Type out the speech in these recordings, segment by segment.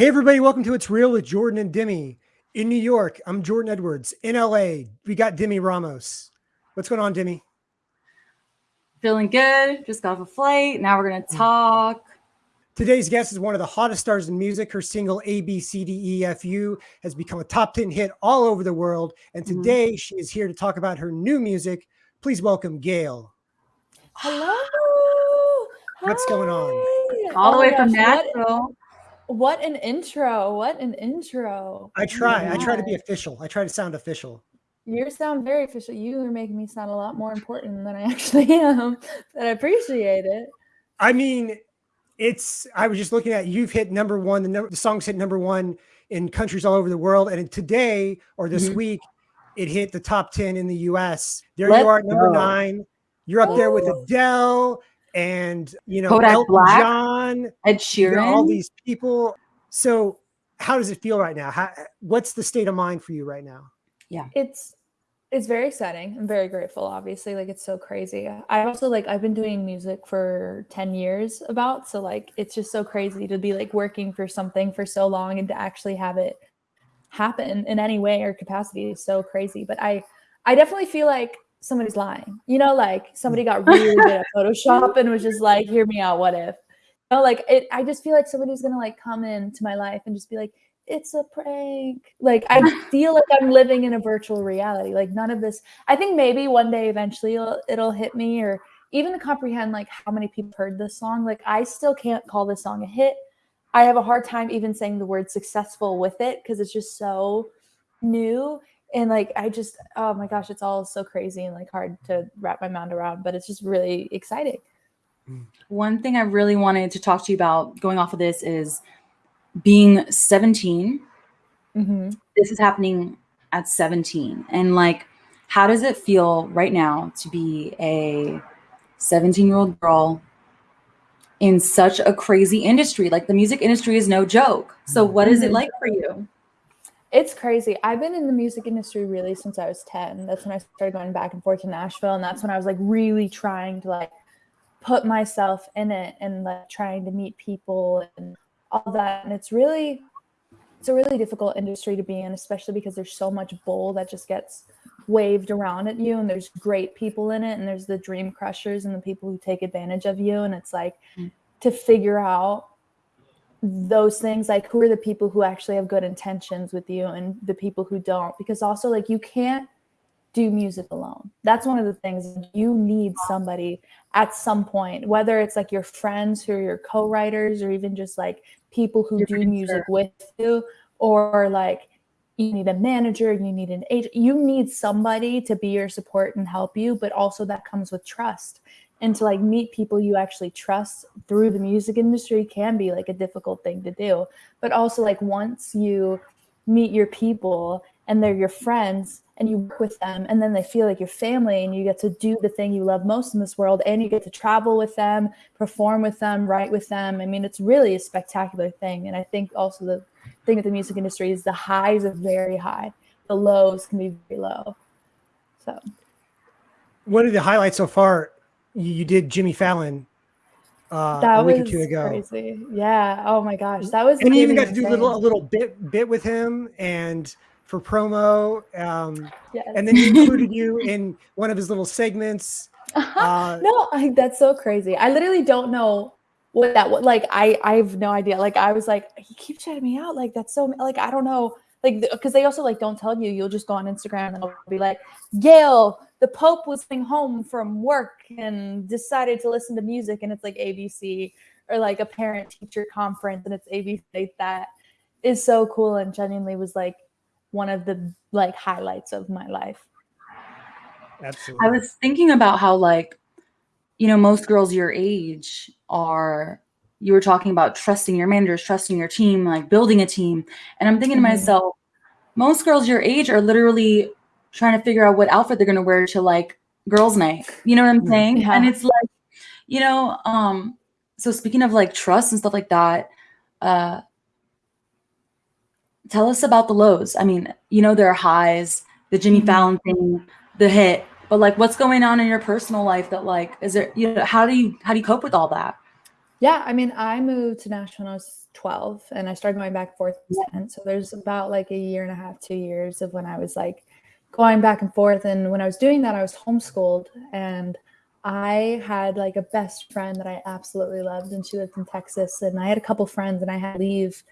Hey, everybody, welcome to It's Real with Jordan and Demi. In New York, I'm Jordan Edwards. In LA, we got Demi Ramos. What's going on, Demi? Feeling good. Just got off a flight. Now we're going to talk. Today's guest is one of the hottest stars in music. Her single A, B, C, D, E, F, U has become a top 10 hit all over the world. And Mhm. today she is here to talk about her new music. Please welcome Gayle. Hello. What's going on? All the Oh way my from gosh, Nashville. What an intro. What an intro. I try, my I try to be official. I try to sound official. You sound very official. You are making me sound a lot more important than I actually am. But I appreciate it. I mean, it's, I was just looking at, you've hit number one, the, number, the song's hit number one in countries all over the world. And today or this Mhm. week, it hit the top 10 in the US. There Let's you are number go. nine. You're up there with Oh. Adele and, you know, Kodak Elton Black. John, Ed you got all these people. So how does it feel right now? How, what's the state of mind for you right now? Yeah, it's it's very exciting. I'm very grateful, obviously. Like it's so crazy. I also like I've been doing music for 10 years about. So like it's just so crazy to be like working for something for so long and to actually have it happen in any way or capacity is so crazy. But I I definitely feel like somebody's lying. You know, like somebody got really good at Photoshop and was just like, hear me out, what if? You know, like it I just feel like somebody's gonna like come into my life and just be like, it's a prank. Like I feel like I'm living in a virtual reality. Like none of this. I think maybe one day eventually it'll, it'll hit me or even to comprehend like how many people heard this song. Like I still can't call this song a hit. I have a hard time even saying the word successful with it because it's just so new and like I just oh my gosh, it's all so crazy and like hard to wrap my mind around, but it's just really exciting. One thing I really wanted to talk to you about going off of this is being 17. Mm-hmm. This is happening at 17. And like, how does it feel right now to be a 17 year old girl in such a crazy industry? Like, the music industry is no joke. So, what is it like for you? It's crazy. I've been in the music industry really since I was 10. That's when I started going back and forth to Nashville. And that's when I was like really trying to like put myself in it and like trying to meet people and all that. And it's really, it's a really difficult industry to be in, especially because there's so much bull that just gets waved around at you. And there's great people in it. And there's the dream crushers and the people who take advantage of you. And it's like Mm. to figure out those things like who are the people who actually have good intentions with you and the people who don't? Because also like you can't do music alone. That's one of the things you need somebody at some point whether it's like your friends who are your co-writers or even just like people who Your do producer. music with you or like you need a manager you need an agent you need somebody to be your support and help you but also that comes with trust and to like meet people you actually trust through the music industry can be like a difficult thing to do. But also like once you meet your people and they're your friends and you work with them and then they feel like your family and you get to do the thing you love most in this world and you get to travel with them perform with them write with them i mean it's really a spectacular thing. And i think also the thing with the music industry is the highs are very high. The lows can be very low. So. One of the highlights so far, you, you did Jimmy Fallon uh, that a week was or two ago. crazy yeah oh my gosh that was and you even got to do a little a little bit bit with him and for promo um Yes. and then he included you in one of his little segments uh no, I, that's so crazy. I literally don't know what that was. Like, I, I have no idea. Like, I was like, he keeps shouting me out. Like, that's so, like, I don't know. Like, because they also like don't tell you. You'll just go on Instagram and they'll be like, Gayle, the Pope was coming home from work and decided to listen to music, and it's like ABC or like a parent teacher conference, and it's ABC. That is so cool and genuinely was like one of the like highlights of my life. absolutely I was thinking about how, like, you know, most girls your age are, you were talking about trusting your managers, trusting your team, like building a team. And I'm thinking Mhm. to myself, most girls your age are literally trying to figure out what outfit they're going to wear to like girls' night. You know what I'm Mhm. saying? And it's like, you know, um, so speaking of like trust and stuff like that, uh, tell us about the lows. I mean, you know, there are highs, the Jimmy Mhm. Fallon thing, the hit, but like what's going on in your personal life that like is there you know how do you how do you cope with all that? Yeah, I mean, I moved to Nashville when I was 12 and I started going back and forth 10. So there's about like a year and a half, two years of when I was like going back and forth. And when I was doing that, I was homeschooled and I had like a best friend that I absolutely loved and she lived in Texas. And I had a couple friends and I had to leave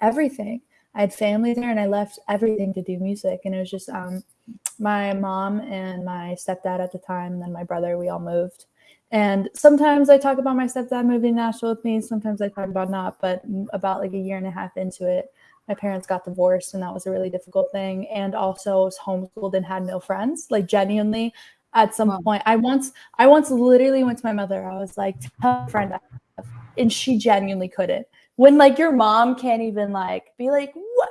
everything. I had family there and I left everything to do music. And it was just um, my mom and my stepdad at the time, and then my brother, we all moved. And sometimes I talk about my stepdad moving to Nashville with me. Sometimes I talk about not, but about like a year and a half into it, my parents got divorced and that was a really difficult thing. And also I was homeschooled and had no friends. Like genuinely at some wow. point, I once, I once literally went to my mother. I was like, tell a friend, and she genuinely couldn't. When like your mom can't even like be like, what?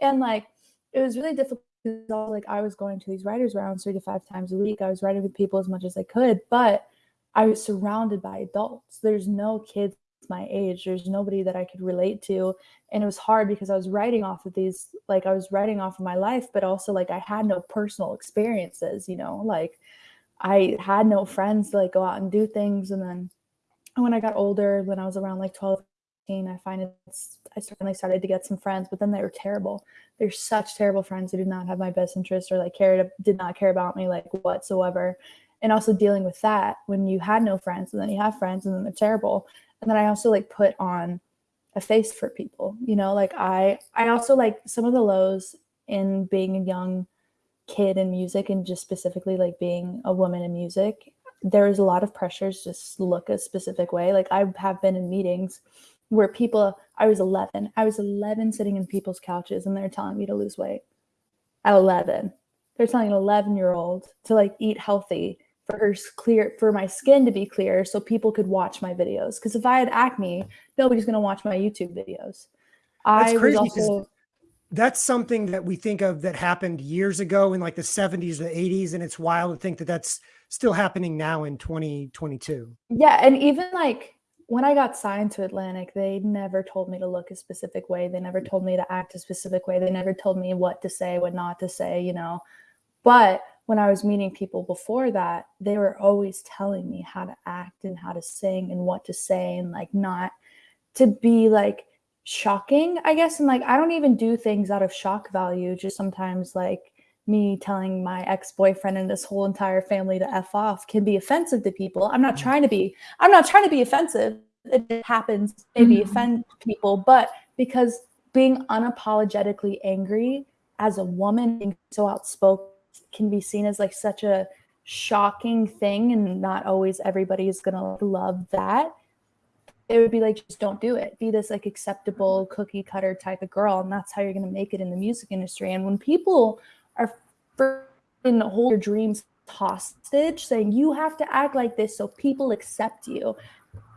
And like, it was really difficult like I was going to these writers rounds three to five times a week. I was writing with people as much as I could, but I was surrounded by adults. There's no kids my age. There's nobody that I could relate to. And it was hard because I was writing off of these, like I was writing off of my life, but also like I had no personal experiences, you know, like I had no friends to like go out and do things. And then when I got older, when I was around like 12, I find it's, I certainly started to get some friends, but then they were terrible. They're such terrible friends who did not have my best interest or like cared, did not care about me like whatsoever and also dealing with that when you had no friends and then you have friends and then they're terrible. And then i also like put on a face for people you know like i i also like some of the lows in being a young kid in music and just specifically like being a woman in music there is a lot of pressures just look a specific way. Like i have been in meetings where people i was 11 i was 11 sitting in people's couches and they're telling me to lose weight. At 11 they're telling an 11 year old to like eat healthy for her clear for my skin to be clear so people could watch my videos. Because if i had acne nobody's going to watch my youtube videos. That's I crazy also, that's something that we think of that happened years ago in like the 70s or the 80s and it's wild to think that that's still happening now in 2022 yeah and even like when i got signed to atlantic they never told me to look a specific way. They never told me to act a specific way. They never told me what to say what not to say you know. But when I was meeting people before that, they were always telling me how to act and how to sing and what to say and like not to be like shocking, I guess. And like, I don't even do things out of shock value, just sometimes like me telling my ex-boyfriend and this whole entire family to F off can be offensive to people. I'm not mm. trying to be, I'm not trying to be offensive. It happens, maybe mm-hmm. offend people, but because being unapologetically angry as a woman, being so outspoken can be seen as like such a shocking thing and not always everybody is going to love that. It would be like just don't do it. Be this like acceptable cookie cutter type of girl and that's how you're going to make it in the music industry. And when people are in the hold your dreams hostage saying you have to act like this so people accept you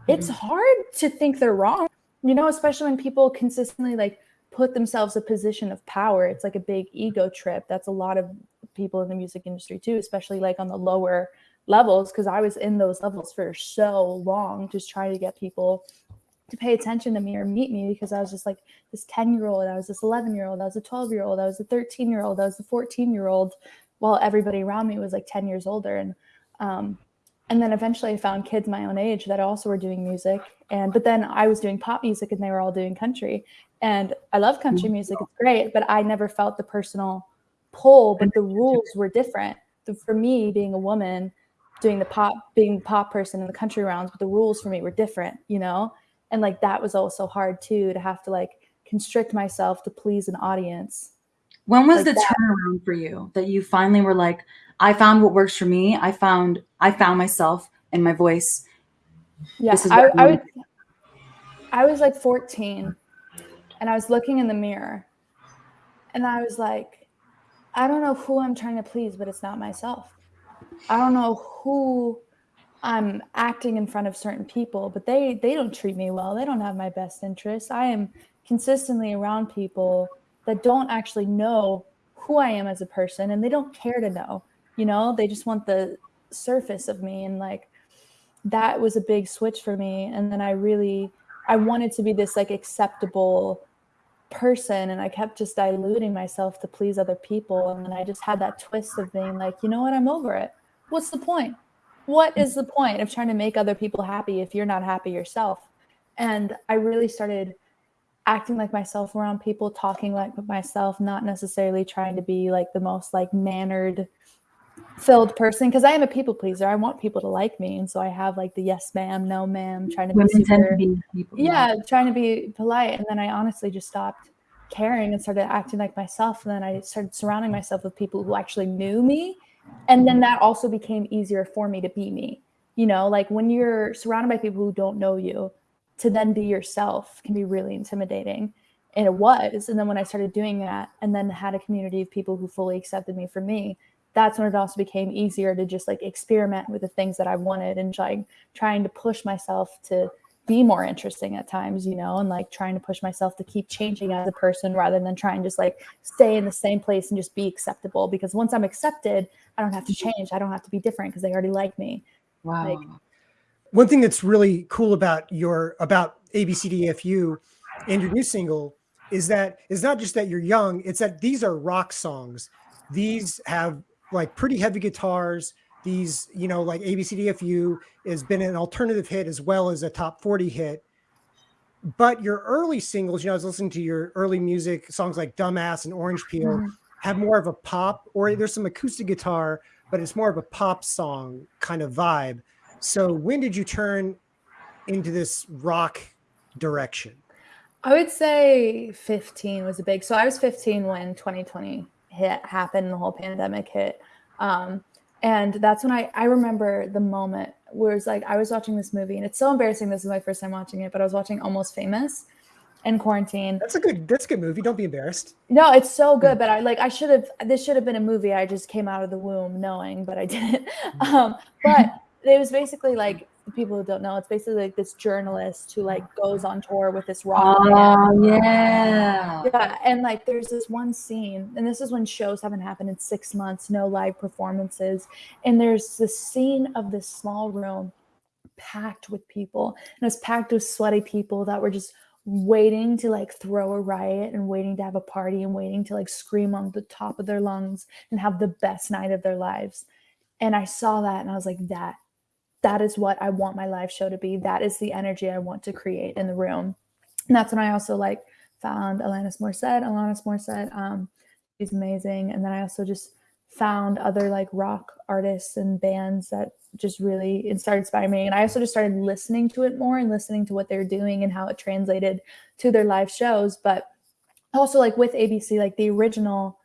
it's mm-hmm. hard to think they're wrong. You know especially when people consistently like put themselves a position of power. It's like a big ego trip. That's a lot of people in the music industry too especially like on the lower levels because i was in those levels for so long just trying to get people to pay attention to me or meet me because i was just like this 10 year old i was this 11 year old i was a 12 year old i was a 13 year old i was a 14 year old while everybody around me was like 10 years older and um, and then eventually i found kids my own age that also were doing music and but then i was doing pop music and they were all doing country and I love country music. It's great, but I never felt the personal pull, but the rules were different. For me, being a woman, doing the pop, being the pop person in the country rounds, but the rules for me were different, you know? And like that was also hard too, to have to like constrict myself to please an audience. When was like the that. turnaround for you that you finally were like, I found what works for me. I found, I found myself and my voice. Yeah, I, I, would, I was like 14 and I was looking in the mirror and I was like, I don't know who I'm trying to please, but it's not myself. I don't know who I'm acting in front of certain people, but they they don't treat me well. They don't have my best interests. I am consistently around people that don't actually know who I am as a person and they don't care to know. You know, they just want the surface of me and like that was a big switch for me and then I really I wanted to be this like acceptable person and I kept just diluting myself to please other people. And then I just had that twist of being like, you know what, I'm over it. What's the point? What is the point of trying to make other people happy if you're not happy yourself? And I really started acting like myself around people, talking like myself, not necessarily trying to be like the most like mannered filled person because I am a people pleaser. I want people to like me, and so I have like the yes ma'am, no ma'am, trying to be super, to be people. yeah, trying to be polite. And then I honestly just stopped caring and started acting like myself. And then I started surrounding myself with people who actually knew me, and then that also became easier for me to be me. You know, like when you're surrounded by people who don't know you, to then be yourself can be really intimidating. And it was. And then when I started doing that and then had a community of people who fully accepted me for me, that's when it also became easier to just like experiment with the things that I wanted and like trying to push myself to be more interesting at times, you know, and like trying to push myself to keep changing as a person rather than trying just like stay in the same place and just be acceptable. Because once I'm accepted, I don't have to mm-hmm. change. I don't have to be different because they already like me. Wow. Like, One thing that's really cool about your about ABCDFU and your new single is that it's not just that you're young, it's that these are rock songs. These have like pretty heavy guitars. These, you know, like ABCDFU has been an alternative hit as well as a top 40 hit. But your early singles, you know, I was listening to your early music, songs like Dumbass and Orange Peel, Mhm. have more of a pop, or there's some acoustic guitar, but it's more of a pop song kind of vibe. So when did you turn into this rock direction? I would say 15 was a big. So I was 15 when 2020 hit happened, the whole pandemic hit. Um, and that's when I I remember the moment where it's like I was watching this movie, and it's so embarrassing. This is my first time watching it, but I was watching Almost Famous in quarantine. That's a good that's a good movie. Don't be embarrassed. No, it's so good, but I like I should have this should have been a movie I just came out of the womb knowing, but I didn't. Um, but it was basically like people who don't know, it's basically like this journalist who like goes on tour with this rock oh, band. Oh yeah. Yeah, and like there's this one scene, and this is when shows haven't happened in six months, no live performances, and there's this scene of this small room packed with people, and it's packed with sweaty people that were just waiting to like throw a riot and waiting to have a party and waiting to like scream on the top of their lungs and have the best night of their lives. And I saw that and I was like, that that is what I want my live show to be. That is the energy I want to create in the room. And that's when I also like found Alanis Morissette. Alanis Morissette, um, she's amazing. And then I also just found other like rock artists and bands that just really started inspiring me. And I also just started listening to it more and listening to what they're doing and how it translated to their live shows. But also like with ABC, like the original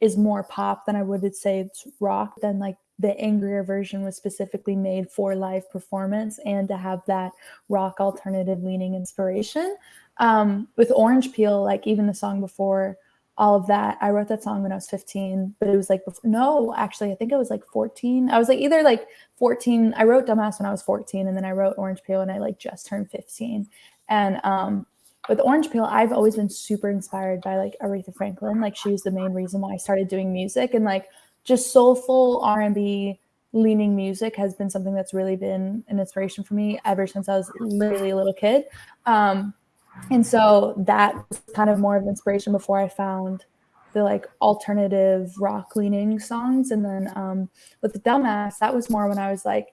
is more pop than I would say it's rock. than like the angrier version was specifically made for live performance and to have that rock alternative leaning inspiration. Um, with Orange Peel, like even the song before all of that, I wrote that song when I was 15, but it was like, before, no, actually, I think it was like 14. I was like either like 14. I wrote Dumbass when I was 14, and then I wrote Orange Peel when I like just turned 15. And um, with Orange Peel, I've always been super inspired by like Aretha Franklin. Like she was the main reason why I started doing music and like just soulful R&B leaning music has been something that's really been an inspiration for me ever since I was literally a little kid. Um, and so that was kind of more of inspiration before I found the like alternative rock leaning songs. And then um, with the Dumbass, that was more when I was like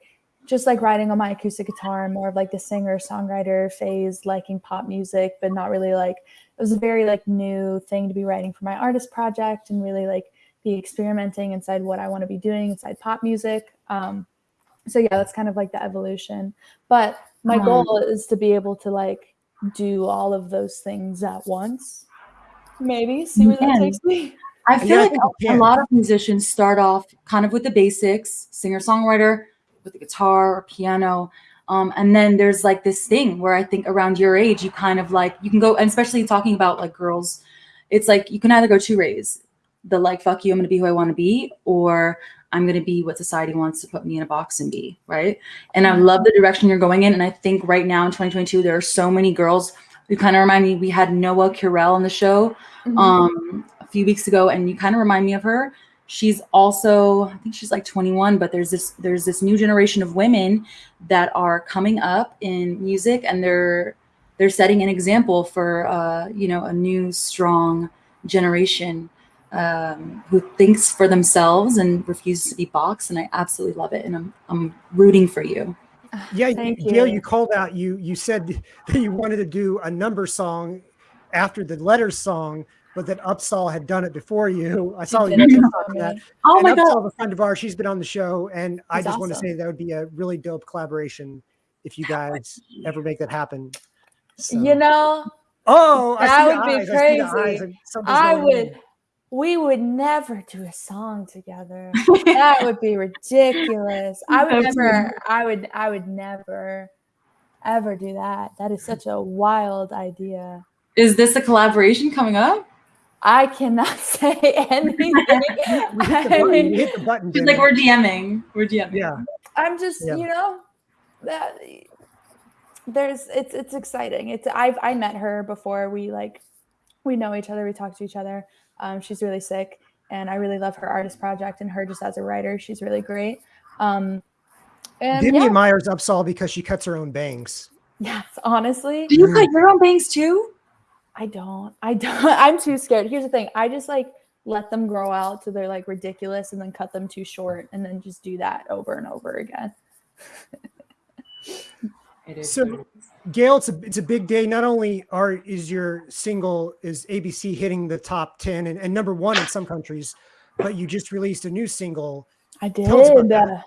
just like writing on my acoustic guitar, more of like the singer songwriter phase, liking pop music, but not really like it was a very like new thing to be writing for my artist project and really like be experimenting inside what I want to be doing inside pop music. Um, so yeah, that's kind of like the evolution. But my Um, goal is to be able to like do all of those things at once. Maybe see where that takes me. I feel Yeah, like a, a lot of musicians start off kind of with the basics, singer songwriter with the guitar or piano. Um, and then there's like this thing where I think around your age, you kind of like, you can go, and especially talking about like girls, it's like you can either go two ways the like, fuck you, I'm going to be who I want to be, or I'm going to be what society wants to put me in a box and be. Right. And I love the direction you're going in. And I think right now in 2022, there are so many girls who kind of remind me, we had Noah Curel on the show Mhm. um a few weeks ago and you kind of remind me of her she's also i think she's like 21 but there's this there's this new generation of women that are coming up in music and they're they're setting an example for uh you know a new strong generation um who thinks for themselves and refuses to be boxed and i absolutely love it and i'm i'm rooting for you Yeah, Thank Gayle, you. you called out. You you said that you wanted to do a number song after the letters song, but that Upsahl had done it before you. I saw you did it TikTok before of that. Oh and my Upsahl, god. a friend of ours, she's been on the show, and I He's just want to say that would be a really dope collaboration if you guys ever make that happen. So- You know, oh, I that see the would be eyes. I see the crazy. eyes, and I going on. would. We would never do a song together. that would be ridiculous. I would Absolutely. never. I would. I would never, ever do that. That is such a wild idea. Is this a collaboration coming up? I cannot say anything. You hit the button. mean, hit the button. She's like, we're DMing. We're DMing. yeah. I'm just, Yeah. you know, that there's it's it's exciting. It's I've I met her before we like we know each other, we talk to each other. Um, she's really sick and I really love her artist project and her just as a writer, she's really great. Um and Vivian yeah, Myers upsahl because she cuts her own bangs. yes, honestly, Do you cut your own bangs too? I don't. I don't. I'm too scared. Here's the thing. I just like let them grow out till they're like ridiculous and then cut them too short and then just do that over and over again. It is. So- Gayle, it's a it's a big day. Not only are is your single is ABC hitting the top ten and, and number one in some countries, but you just released a new single. I did. Tell us about that. uh,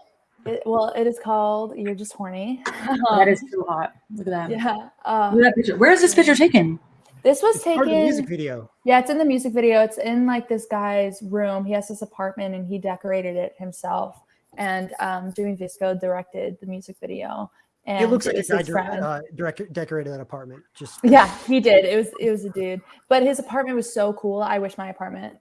It, well, it is called "You're Just Horny." that is too hot. Look at that. yeah. Uh, Look at that picture. Where is this picture taken? this was It's part of the music video. Yeah, it's in the music video. It's in like this guy's room. He has this apartment and he decorated it himself. And um, Jimmy Visco directed the music video. And It looks like a it's guy uh, direct, decorated that apartment. Just Yeah, he did. It was it was a dude. But his apartment was so cool. I wish my apartment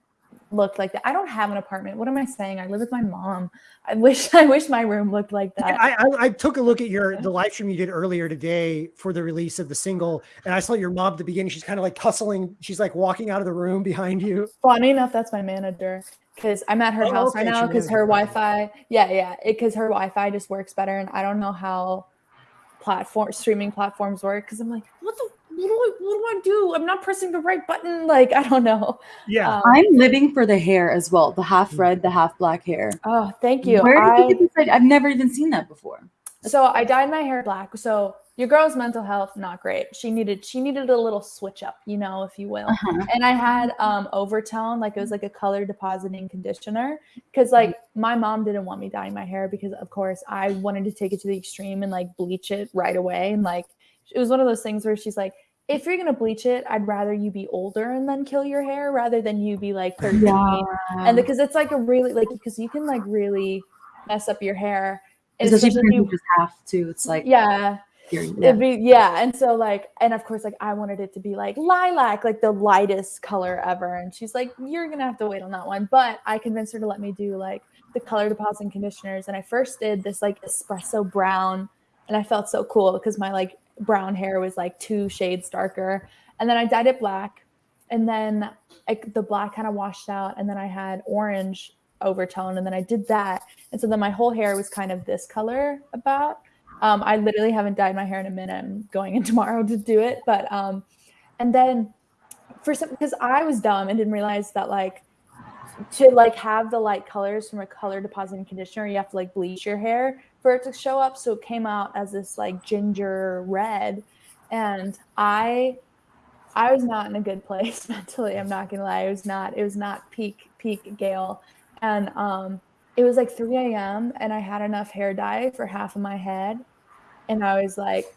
looked like that. I don't have an apartment. What am I saying? I live with my mom. I wish I wish my room looked like that. I, I I took a look at your the live stream you did earlier today for the release of the single, and I saw your mom at the beginning. She's kind of like hustling. She's like walking out of the room behind you. Funny enough, that's my manager because I'm at her Oh, house right now because her. Wi-Fi. Yeah, yeah, It because her Wi-Fi just works better, and I don't know how platform streaming platforms work because I'm like, what the what do I what do I do? I'm not pressing the right button. Like I don't know. Yeah, Um, I'm living for the hair as well. The half Mm. red, the half black hair. oh, thank you. Where did I- you get this? I've never even seen that before. So I dyed my hair black. So your girl's mental health not great. She needed she needed a little switch up, you know, if you will. Uh-huh. And I had um overtone, like it was like a color depositing conditioner, because like my mom didn't want me dyeing my hair because of course I wanted to take it to the extreme and like bleach it right away. And like it was one of those things where she's like, if you're gonna bleach it, I'd rather you be older and then kill your hair rather than you be like 13 and because it's like a really like because you can like really mess up your hair and especially especially if if you you just have to. It's like yeah It'd be yeah, and so like, and of course, like I wanted it to be like lilac, like the lightest color ever. And she's like, "You're gonna have to wait on that one." But I convinced her to let me do like the color depositing conditioners. And I first did this like espresso brown, and I felt so cool because my like brown hair was like two shades darker. And then I dyed it black, and then like the black kind of washed out, and then I had orange overtone, and then I did that, and so then my whole hair was kind of this color about. Um, I literally haven't dyed my hair in a minute. I'm going in tomorrow to do it. But um, and then for some because I was dumb and didn't realize that like to like have the light colors from a color depositing conditioner, you have to like bleach your hair for it to show up. So it came out as this like ginger red. And I I was not in a good place mentally. I'm not gonna lie. It was not, it was not peak, peak Gayle. And um it was like 3 a.m. and I had enough hair dye for half of my head. And I was like,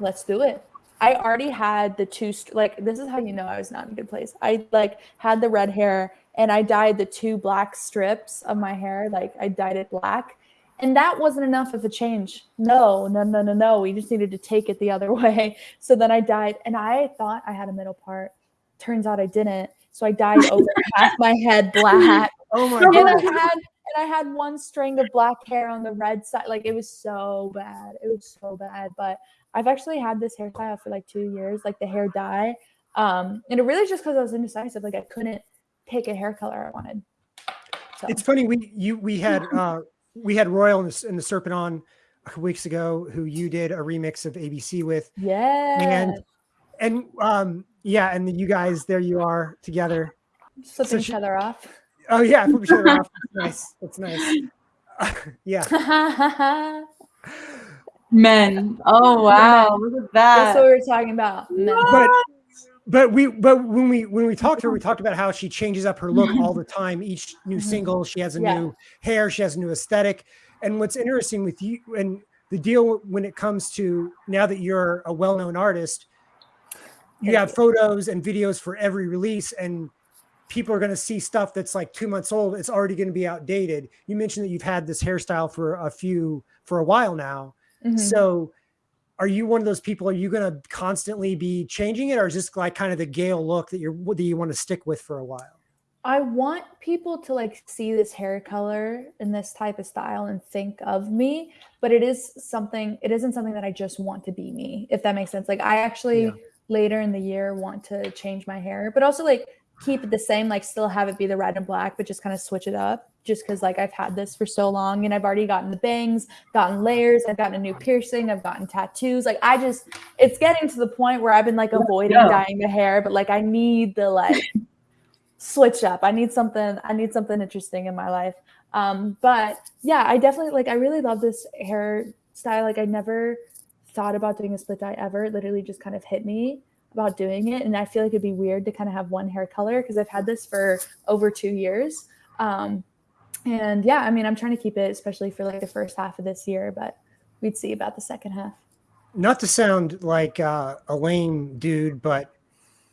let's do it. I already had the two like this is how you know I was not in a good place. I like had the red hair and I dyed the two black strips of my hair. Like I dyed it black. And that wasn't enough of a change. No, no, no, no, no. We just needed to take it the other way. So then I dyed and I thought I had a middle part. Turns out I didn't. So I dyed over half my head black Oh my and I god. had and I had one string of black hair on the red side. Like it was so bad. It was so bad. But I've actually had this hairstyle for like two years, like the hair dye. Um, and it really just because I was indecisive. Like I couldn't pick a hair color I wanted. So It's funny we you we had uh we had Royal and the, and the Serpent on a couple weeks ago who you did a remix of ABC with yeah, and and um yeah and you guys there you are together. flipping she- each other off. Oh yeah, flip each other off. That's nice. That's nice. yeah. Men. Oh wow, look at that. That's what we were talking about. Men. but but we but when we when we talked to her we talked about how she changes up her look all the time each new Mhm. single she has a Yeah. new hair she has a new aesthetic and what's interesting with you and the deal when it comes to now that you're a well-known artist you have photos and videos for every release and people are going to see stuff that's like two months old it's already going to be outdated you mentioned that you've had this hairstyle for a few for a while now Mhm. so are you one of those people? Are you going to constantly be changing it or is this like kind of the Gayle look that you're, that you want to stick with for a while? I want people to like see this hair color and this type of style and think of me, but it is something, it isn't something that I just want to be me, if that makes sense. Like I actually Yeah. later in the year want to change my hair, but also like keep it the same, like still have it be the red and black, but just kind of switch it up just because like I've had this for so long and I've already gotten the bangs, gotten layers, I've gotten a new piercing, I've gotten tattoos. Like I just, it's getting to the point where I've been like avoiding go. dyeing the hair, but like I need the like switch up. I need something, I need something interesting in my life. Um, but yeah, I definitely like I really love this hairstyle. Like I never thought about doing a split dye ever. It literally just kind of hit me about doing it. And I feel like it'd be weird to kind of have one hair color because I've had this for over two years. Um, and yeah, I mean, I'm trying to keep it, especially for like the first half of this year, but we'd see about the second half. Not to sound like uh, a lame dude, but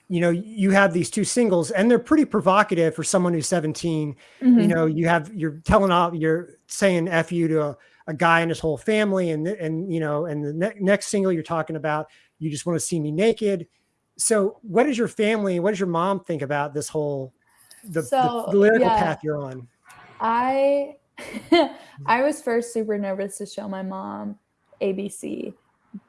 you know, you have these two singles and they're pretty provocative for someone who's 17. You Mhm. know, you have, you're telling off, you're saying F you to a, a guy and his whole family. And, and, you know, and the ne- next single you're talking about, you just want to see me naked. So what does your family, what does your mom think about this whole, the, the- So, the lyrical yeah. path you're on? I I was first super nervous to show my mom ABC,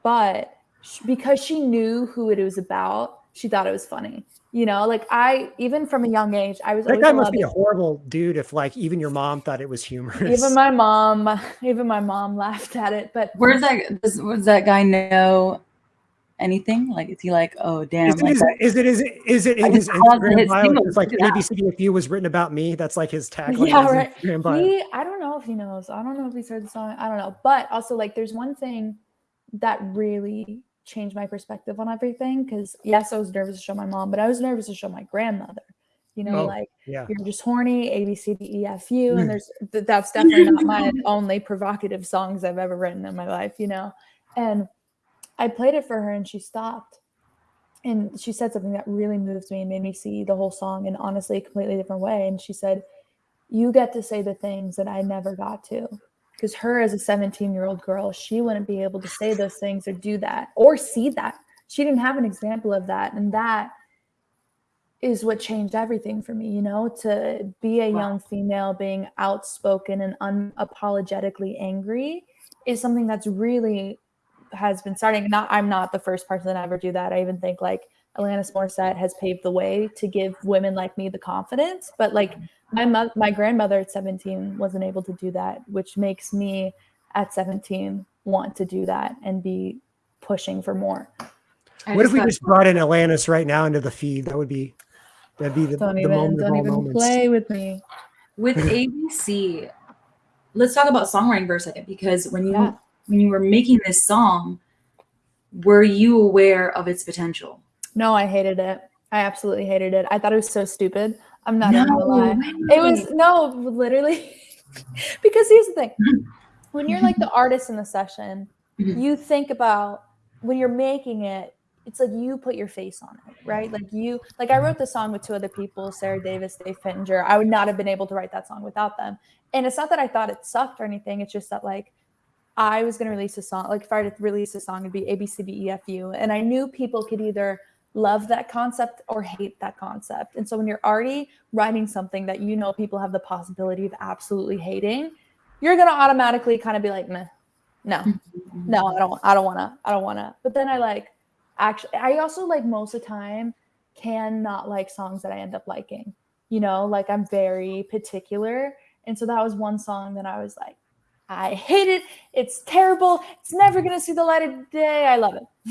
but sh- because she knew who it was about, she thought it was funny. You know, like I even from a young age, I was That guy must be a horrible dude if like even your mom thought it was humorous. even my mom, even my mom laughed at it. But Where's that? Does, does that guy know anything? Like, is he like, oh damn? is, it, like is, it, is it is it is it in his Instagram his bio? It's like that. ABCDFU was written about me. That's like his tagline. Yeah, right. He, I don't know if he knows. I don't know if he's heard the song. I don't know. But also, like, there's one thing that really changed my perspective on everything. Because yes, I was nervous to show my mom, but I was nervous to show my grandmother. You know, Oh, like yeah. you're just horny, A B C D E F U, Mm. and there's th- that's definitely not my only provocative songs I've ever written in my life. You know, and I played it for her, and she stopped. And she said something that really moved me and made me see the whole song in honestly a completely different way. And she said, you get to say the things that I never got to. Because her as a 17 year old girl, she wouldn't be able to say those things or do that or see that. She didn't have an example of that. And that is what changed everything for me, you know, to be a Wow. young female being outspoken and unapologetically angry is something that's really has been starting. Not I'm not the first person to ever do that. I even think like Alanis Morissette has paved the way to give women like me the confidence. But like mm-hmm. my mother, my grandmother at 17 wasn't able to do that, which makes me at 17 want to do that and be pushing for more. I What if we just brought in Atlantis right now into the feed? That would be that'd be the, Don't the even moment don't all even moments. play with me. with ABC? Let's talk about songwriting for a second because when you Yeah. When you were making this song, were you aware of its potential? No, I hated it. I absolutely hated it. I thought it was so stupid. I'm not even gonna lie. It was no, literally, because here's the thing: when you're like the artist in the session, Mhm. you think about when you're making it. It's like you put your face on it, right? Like you, like I wrote the song with two other people, Sara Davis, Dave Pittenger. I would not have been able to write that song without them. And it's not that I thought it sucked or anything. It's just that like I was going to release a song. Like if I were to release a song, it'd be A B C D E F U, and I knew people could either love that concept or hate that concept. And so when you're already writing something that you know people have the possibility of absolutely hating, you're going to automatically kind of be like, Meh, no, no, I don't, I don't want to, I don't want to. But then I like, actually, I also like most of the time can not like songs that I end up liking. You know, like I'm very particular. And so that was one song that I was like, I hate it. It's terrible. It's never going to see the light of day. I love it.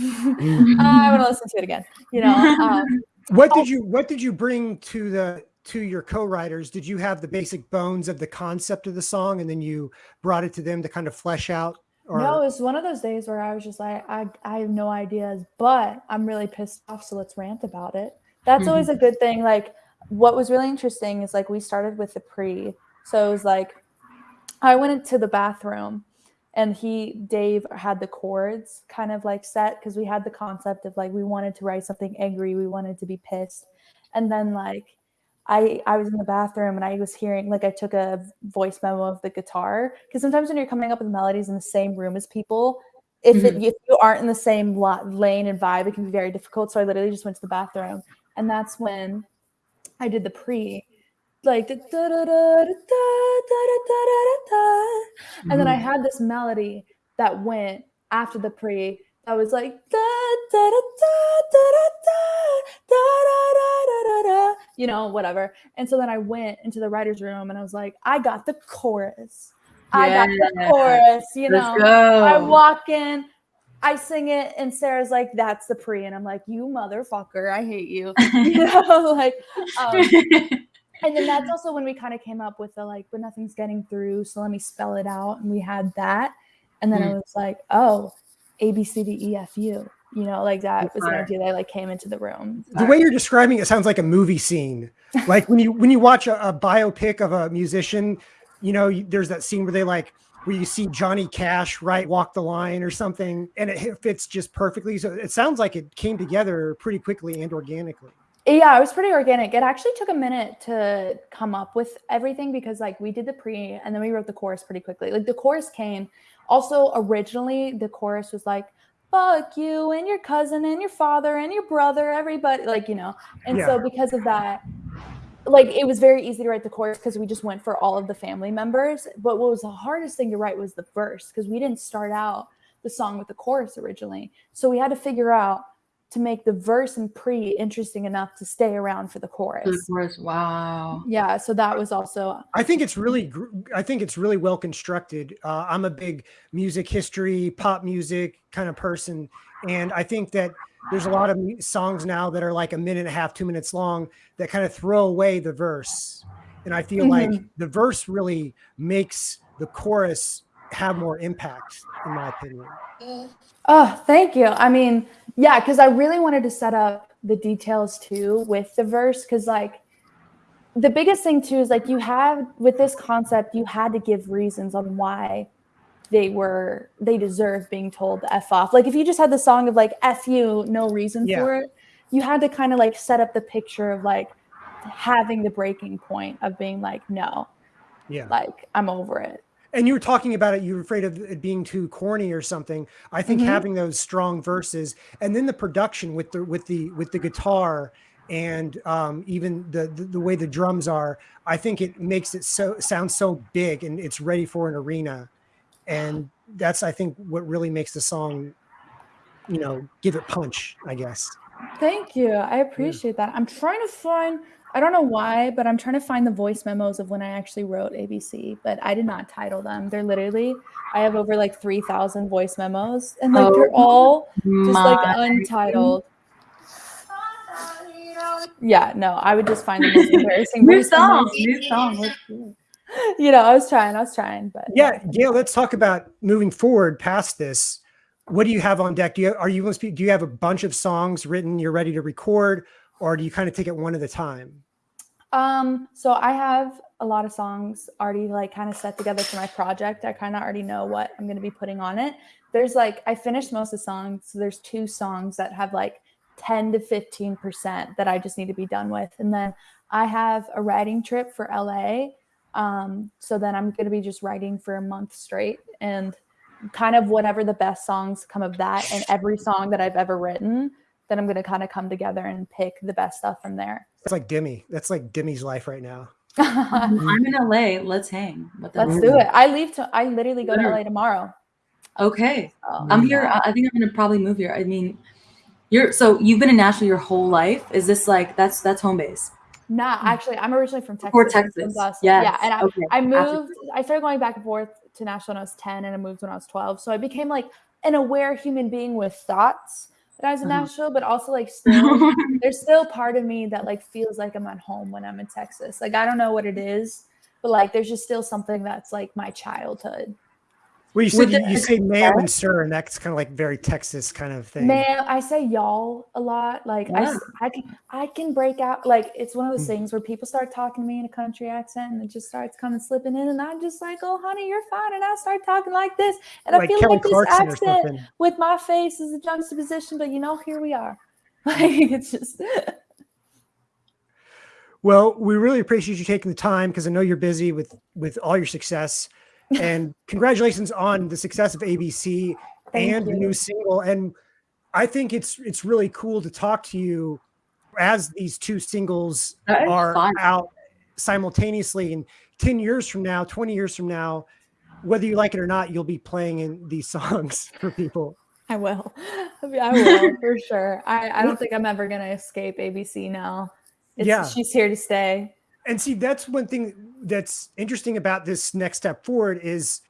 I want to listen to it again. You know, um, What Oh. did you what did you bring to the to your co-writers? Did you have the basic bones of the concept of the song and then you brought it to them to kind of flesh out Or no, it was one of those days where I was just like, I, I have no ideas, but I'm really pissed off. So let's rant about it. That's always a good thing. Like, what was really interesting is like we started with the pre. So it was like, I went into the bathroom and he, Dave, had the chords kind of like set because we had the concept of like, we wanted to write something angry, we wanted to be pissed. And then, like, I I was in the bathroom and I was hearing like I took a voice memo of the guitar because sometimes when you're coming up with melodies in the same room as people, if it, mm-hmm. if you aren't in the same la- lane and vibe, it can be very difficult. So I literally just went to the bathroom, and that's when I did the pre, like da- da- da- da- da- da- da- da- da- and then I had this melody that went after the pre that was like da da da da da da da da da da da da you know whatever and so then I went into the writer's room and I was like I got the chorus I got the chorus you know. I walk in I sing it and Sarah's like that's the pre and I'm like you motherfucker I hate you you know like um, and then that's also when we kind of came up with the like but nothing's getting through so let me spell it out and we had that and then it mm. was like oh a b c d e f u you know like that was an idea that like came into the room the way you're describing it sounds like a movie scene. Like when you when you watch a, a biopic of a musician, you know, you- there's that scene where they like where you see Johnny Cash right walk the line or something, and it fits just perfectly. So it sounds like it came together pretty quickly and organically. Yeah it was pretty organic. It actually took a minute to come up with everything because like we did the pre and then we wrote the chorus pretty quickly. Like the chorus came. Also originally the chorus was like fuck you and your cousin and your father and your brother everybody like you know? And so because of that like it was very easy to write the chorus because we just went for all of the family members. But what was the hardest thing to write was the verse because we didn't start out the song with the chorus originally. So we had to figure out to make the verse and pre interesting enough to stay around for the chorus. Of course. Wow. Yeah, so that was also I think it's really, I think it's really well constructed. Uh, I'm a big music history, pop music kind of person, and I think that there's a lot of songs now that are like a minute and a half, two minutes long that kind of throw away the verse, and I feel like the verse really makes the chorus have more impact, in my opinion. Oh, thank you. I mean, yeah, because I really wanted to set up the details too with the verse. Because, like, the biggest thing too is like you have with this concept, you had to give reasons on why they were they deserve being told to f off. Like, if you just had the song of like f you, no reason Yeah. for it, you had to kind of like set up the picture of like having the breaking point of being like, no, Yeah. like I'm over it. And you were talking about it you were afraid of it being too corny or something i think Mhm. having those strong verses and then the production with the with the with the guitar and um, even the, the the way the drums are i think it makes it so sound so big and it's ready for an arena and that's i think what really makes the song you know give it punch i guess Thank you. I appreciate that. I'm trying to find, I don't know why, but I'm trying to find the voice memos of when I actually wrote ABC, but I did not title them. They're literally, I have over like 3,000 voice memos and like they're Oh all just like untitled. Yeah, no, I would just find the most embarrassing New voice song. memos. New song. Let's do it. You know, I was trying, I was trying, but yeah gayle let's talk about moving forward past this what do you have on deck do you are you do you have a bunch of songs written you're ready to record or do you kind of take it one at a time Um, so I have a lot of songs already like kind of set together for my project. I kind of already know what I'm going to be putting on it. There's like I finished most of the songs. So there's two songs that have like 10 to 15% that I just need to be done with. And then I have a writing trip for LA. Um, so then I'm going to be just writing for a month straight and kind of whatever the best songs come of that and every song that I've ever written, then I'm going to kind of come together and pick the best stuff from there. That's like Demi. That's like Demi's life right now. I'm mm-hmm. in LA. Let's hang. Let's hell? do it. I leave to I literally go to LA tomorrow. Okay. So, I'm here. I I think I'm gonna probably move here. I mean, you're so you've been in Nashville your whole life. Is this like that's that's home base? Nah, hmm. actually, I'm originally from Texas. Or Texas. Dawson. Yes. Yeah, and I, okay. I After- moved. I started going back and forth to Nashville when I was 10, and I moved when I was 12. So I became like an aware human being with thoughts that I was in Uh-huh. Nashville, but also like still, there's still part of me that like feels like I'm at home when I'm in Texas. Like I don't know what it is, but like there's just still something that's like my childhood. Well, you said you, you say ma'am and sir, and that's kind of like very Texas kind of thing. Man, I say y'all a lot. Like I, s- I can, I can break out. Like it's one of those Mm. things where people start talking to me in a country accent, and it just starts coming slipping in, and I'm just like, "Oh, honey, you're fine," and I start talking like this, and I feel Kelly like this Clarkson or accent with my face is a juxtaposition, but you know, here we are. Like it's just. Well, we really appreciate you taking the time because I know you're busy with with all your success. And congratulations on the success of ABC Thank and the new single. And I think it's it's really cool to talk to you as these two singles That are out simultaneously. And 10 years from now, 20 years from now, whether you like it or not, you'll be playing in these songs for people. I will. I will for sure. I, I don't think I'm ever gonna escape ABC now. It's, Yeah. she's here to stay. and see that's one thing that's interesting about this next step forward is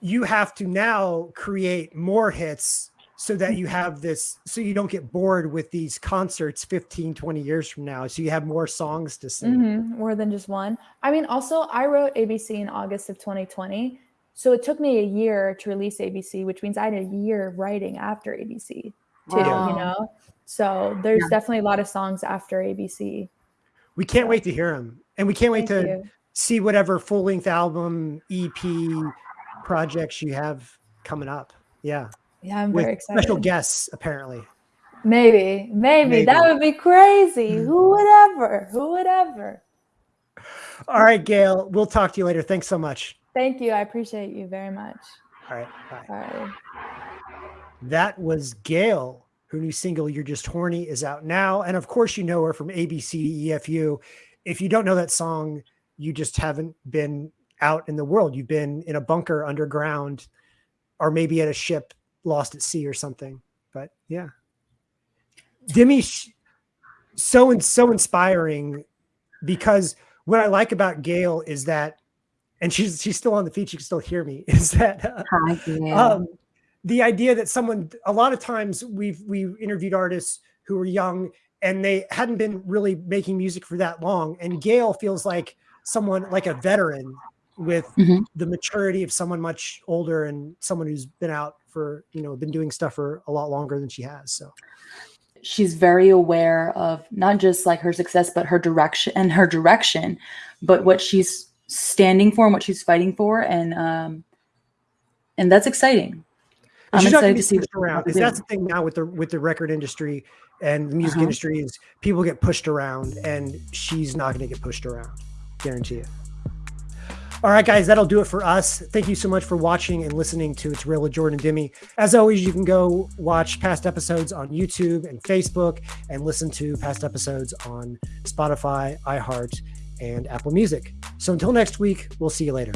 you have to now create more hits so that you have this so you don't get bored with these concerts 15 20 years from now so you have more songs to sing Mhm, More than just one. I mean, also, I wrote ABC in August of 2020. So it took me a year to release ABC, which means I had a year writing after ABC too, Wow. you know? So there's Yeah. definitely a lot of songs after ABC. we can't wait to hear them and we can't wait Thank to you. see whatever full-length album ep projects you have coming up yeah Yeah, I'm with very excited. special guests apparently Maybe, maybe, that would be crazy. Mm. Who would ever? Who would ever? all right gayle we'll talk to you later thanks so much Thank you. I appreciate you very much. all right bye right. That was Gayle. Her new single, You're Just Horny, is out now. And of course, you know her from ABC EFU. If you don't know that song, you just haven't been out in the world. You've been in a bunker underground or maybe at a ship lost at sea or something. But yeah. Demi, so and so inspiring because what I like about Gayle is that, and she's she's still on the feed, she can still hear me, is that uh, Hi, um, the idea that someone a lot of times we've we've interviewed artists who are young and they hadn't been really making music for that long. And gayle feels like someone like a veteran with Mhm. the maturity of someone much older and someone who's been out for you know been doing stuff for a lot longer than she has so. She's very aware of not just like her success but her direction and her direction but what she's standing for and what she's fighting for and um and that's exciting She's not gonna be to see pushed around because that's the thing now with the with the record industry and the music Uh-huh. industry is people get pushed around and she's not going to get pushed around guarantee it all right guys that'll do it for us. Thank you so much for watching and listening to it's real with jordan demi as always you can go watch past episodes on youtube and facebook and listen to past episodes on spotify iheart and apple music. So until next week we'll see you later